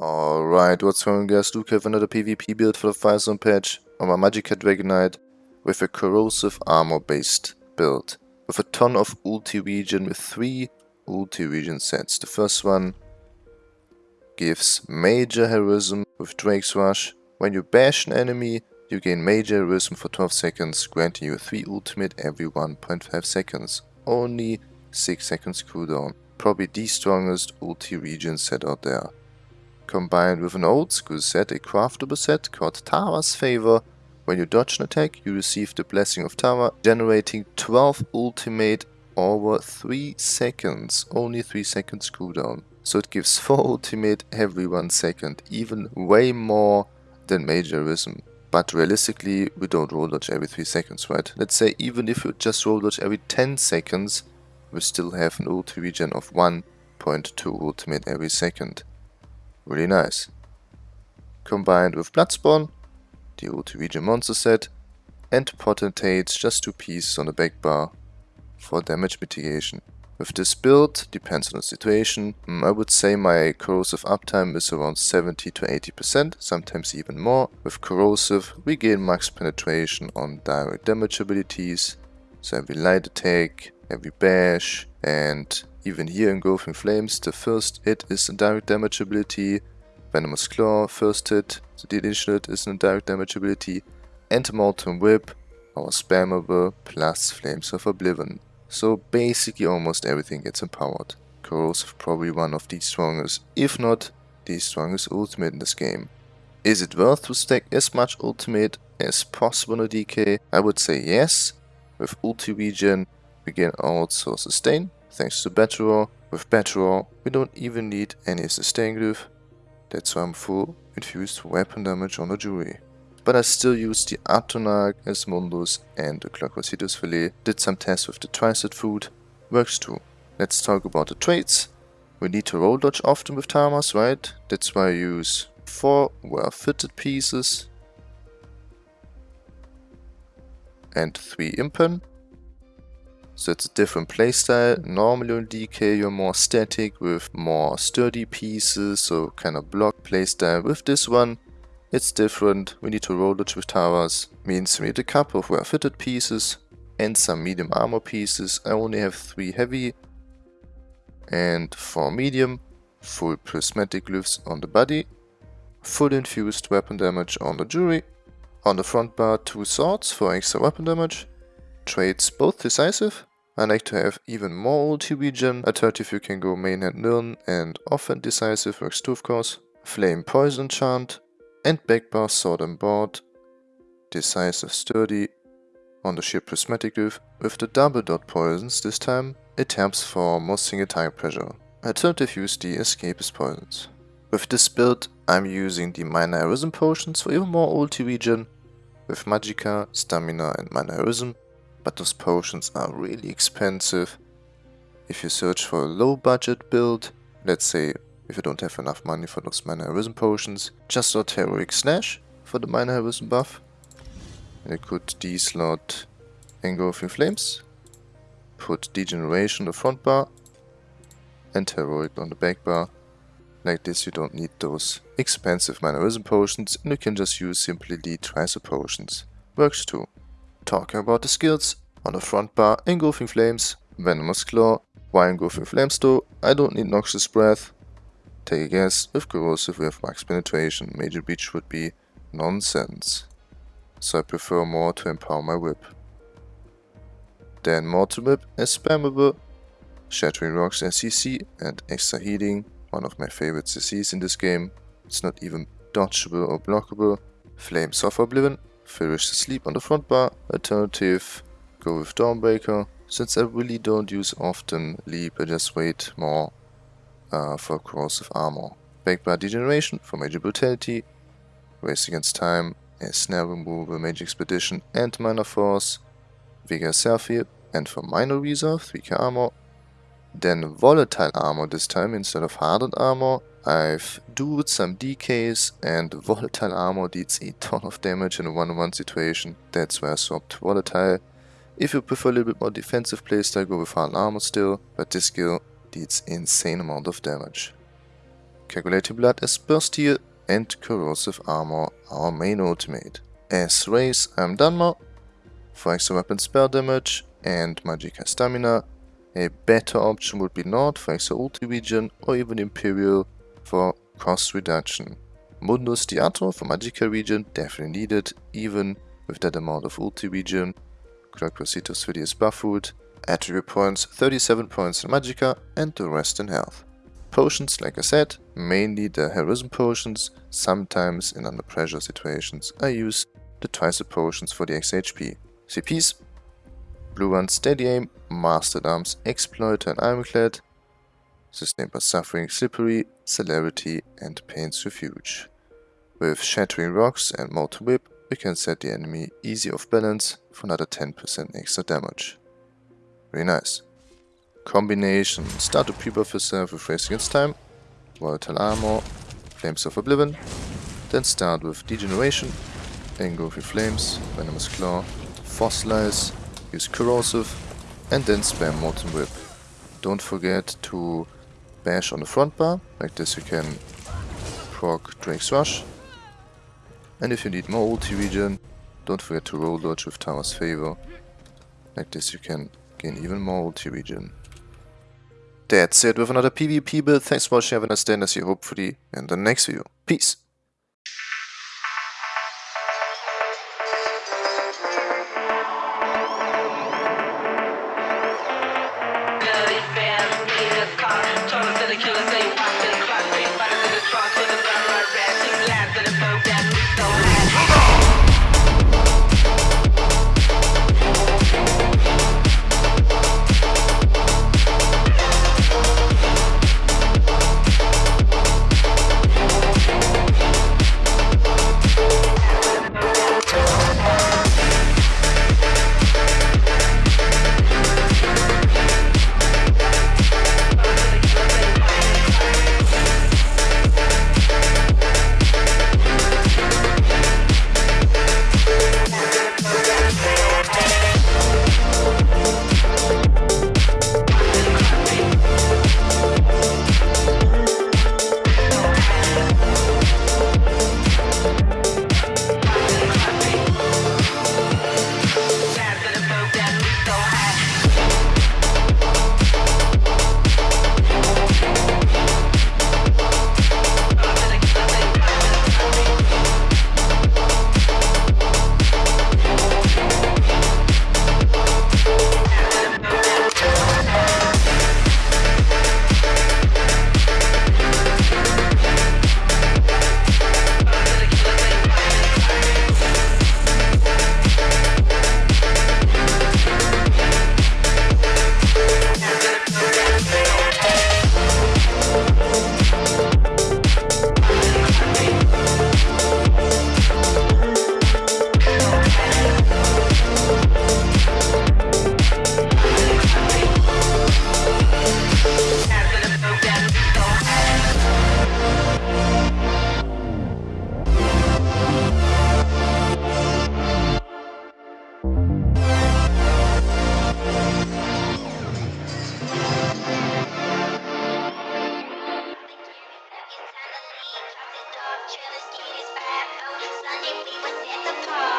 Alright, what's going on guys, Luke have another PvP build for the Firesong patch on my Dragon Knight with a corrosive armor based build with a ton of ulti regen with 3 ulti regen sets. The first one gives major heroism with Drake's Rush. When you bash an enemy, you gain major heroism for 12 seconds, granting you 3 ultimate every 1.5 seconds. Only 6 seconds cooldown. Probably the strongest ulti regen set out there combined with an old school set, a craftable set called Tava's Favor. When you dodge an attack, you receive the Blessing of Tava, generating 12 ultimate over 3 seconds, only 3 seconds cooldown. So it gives 4 ultimate every 1 second, even way more than Major Heroism. But realistically, we don't roll dodge every 3 seconds, right? Let's say even if you just roll dodge every 10 seconds, we still have an ulti regen of 1.2 ultimate every second. Really nice. Combined with Bloodspawn, the ulti regen monster set, and Potentates, just two pieces on the back bar for damage mitigation. With this build, depends on the situation, mm, I would say my corrosive uptime is around 70 to 80%, sometimes even more. With corrosive, we gain max penetration on direct damage abilities, so every light attack, every bash, and even here in Engulfing Flames, the first hit is a direct damage ability, Venomous Claw, first hit, the initial hit is a direct damage ability, and the Molten Whip, our spammable, plus Flames of Oblivion. So basically almost everything gets empowered. Corrosive probably one of the strongest, if not the strongest ultimate in this game. Is it worth to stack as much ultimate as possible on a DK? I would say yes. With ulti can also sustain, thanks to Battle With Battle we don't even need any sustain glyph, that's why I'm full infused weapon damage on the Jury. But I still use the Atronach, Mundus and the Clockwork Citrus Filet, did some tests with the tri-stat food, works too. Let's talk about the traits. We need to roll dodge often with Tava's, right? That's why I use 4 well-fitted pieces and 3 impen. So it's a different playstyle. Mm. Normally on DK you're more static with more sturdy pieces, so kind of block playstyle. With this one, it's different. We need to roll it with Tava's. Means we need a couple of well-fitted pieces and some medium armor pieces. I only have 3 heavy and 4 medium. Full prismatic glyphs on the body. Full infused weapon damage on the jury. On the front bar, 2 swords for extra weapon damage. Traits both decisive I like to have even more regen. I thought you can go main and Nirn and offhand decisive works too of course. Flame poison chant and backbar sword and board. Decisive sturdy on the sheer prismatic glyph. With the double dot poisons this time it helps for more single target pressure. To use the escapist poisons. With this build I'm using the minor heroism potions for even more ulti regen. With magicka, stamina and minor heroism but those potions are really expensive. If you search for a low budget build, let's say if you don't have enough money for those minor heroism potions, just slot heroic slash for the minor heroism buff. And you could D-slot engulfing flames, put degeneration on the front bar, and heroic on the back bar. Like this you don't need those expensive minor heroism potions and you can just use simply the tri-stat potions. Works too. Talking about the skills, on the front bar, Engulfing Flames, Venomous Claw. Why Engulfing Flames though? I don't need Noxious Breath. Take a guess, with Corrosive we have Max Penetration, Major Breach would be nonsense. So I prefer more to empower my whip. Then Molten Whip as spammable, Shattering Rocks as CC and extra healing, one of my favorite CCs in this game. It's not even dodgeable or blockable. Flames of Oblivion Ferocious Leap on the front bar. Alternative, go with Dawnbreaker. Since I really don't use often Leap, I just wait more uh, for corrosive armor. Back Backbar Degeneration for Major Brutality. Race Against Time, a Snare Removal, Major Expedition and Minor Force. Vega Selfie and for Minor Resolve, 3k armor. Then Volatile Armor this time instead of Hardened Armor. I've dueled some DKs and Volatile Armor deals a ton of damage in a 1-on-1 situation. That's why I swapped Volatile. If you prefer a little bit more defensive playstyle, go with Hardened Armor still, but this skill deals insane amount of damage. Coagulating Blood as Burst Heal and Corrosive Armor our main ultimate. As Race I'm Dunmer, for extra weapon spell damage and Magicka Stamina. A better option would be Nord for extra ulti regen or even Imperial for cost reduction. Mundus Diator for Magicka region, definitely needed even with that amount of ulti regen. Crocrositos Fidius Buffwood, attribute points 37 points in Magicka and the rest in health. Potions, like I said, mainly the Heroism potions, sometimes in under pressure situations I use the twice potions for the XHP. CPs, Blue One Steady Aim, Master-at-Arms, Exploiter and Ironclad, Sustained by Suffering, Slippery, Celerity and Pain's Refuge. With Shattering Rocks and Molten Whip, we can set the enemy easy off balance for another 10% extra damage. Very nice. Combination. Start to pre-buff yourself with Race Against Time, Volatile Armor, Flames of Oblivion, then start with Degeneration, Engulfing Flames, Venomous Claw, Fossilize, use Corrosive, and then spam Molten Whip. Don't forget to bash on the front bar, like this you can proc Drake's Rush. And if you need more ulti regen, don't forget to roll dodge with Tava's Favor. Like this you can gain even more ulti regen. That's it with another PvP build. Thanks for watching, have a nice day and I see you hopefully in the next video. Peace!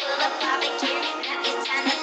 Sunday, we was at the park.